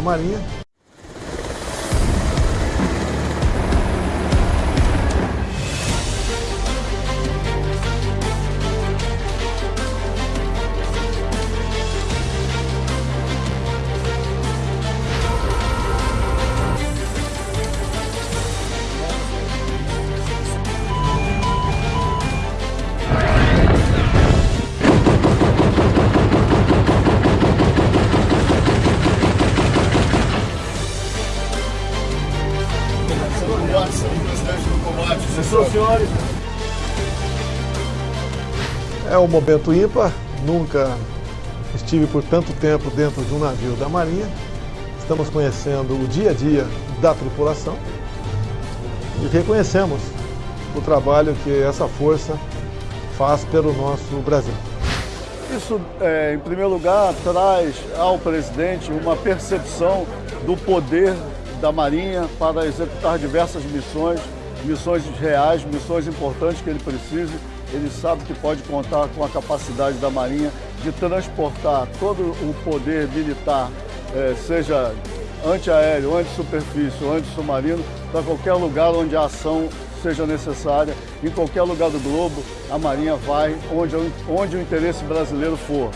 da Marinha. É um momento ímpar, nunca estive por tanto tempo dentro de um navio da Marinha. Estamos conhecendo o dia a dia da tripulação e reconhecemos o trabalho que essa força faz pelo nosso Brasil. Isso, é, em primeiro lugar, traz ao presidente uma percepção do poder da Marinha para executar diversas missões, missões reais, missões importantes que ele precise. Ele sabe que pode contar com a capacidade da Marinha de transportar todo o poder militar, é, seja antiaéreo, anti-superfície ou anti-submarino, para qualquer lugar onde a ação seja necessária, em qualquer lugar do globo, a Marinha vai onde, onde o interesse brasileiro for.